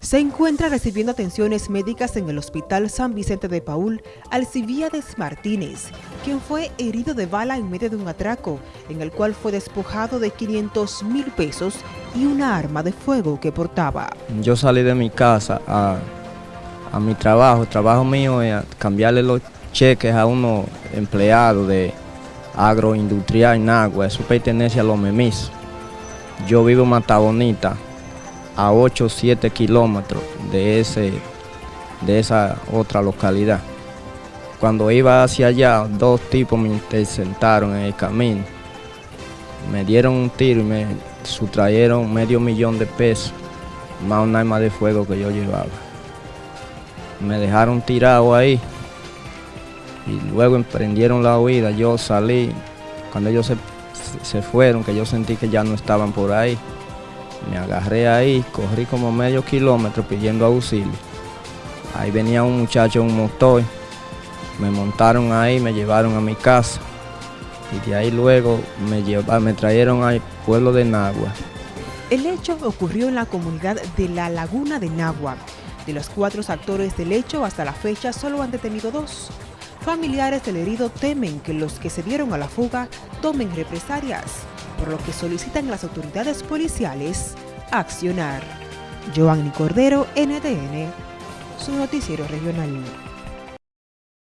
Se encuentra recibiendo atenciones médicas en el Hospital San Vicente de Paul Alcibiades Martínez, quien fue herido de bala en medio de un atraco, en el cual fue despojado de 500 mil pesos y una arma de fuego que portaba. Yo salí de mi casa a, a mi trabajo, el trabajo mío es cambiarle los cheques a unos empleados de agroindustrial en agua, eso pertenece a los memis. Yo vivo en Mata Bonita, a 8 o 7 kilómetros de, ese, de esa otra localidad. Cuando iba hacia allá, dos tipos me interceptaron en el camino. Me dieron un tiro y me sustrayeron medio millón de pesos, más un arma de fuego que yo llevaba. Me dejaron tirado ahí y luego emprendieron la huida. Yo salí, cuando ellos se, se fueron, que yo sentí que ya no estaban por ahí, me agarré ahí, corrí como medio kilómetro pidiendo auxilio. Ahí venía un muchacho en un motor, me montaron ahí, me llevaron a mi casa y de ahí luego me, me trajeron al pueblo de Nagua. El hecho ocurrió en la comunidad de La Laguna de Nagua. De los cuatro actores del hecho, hasta la fecha solo han detenido dos. Familiares del herido temen que los que se dieron a la fuga tomen represalias por lo que solicitan las autoridades policiales accionar. Joanny Cordero, NTN, su noticiero regional.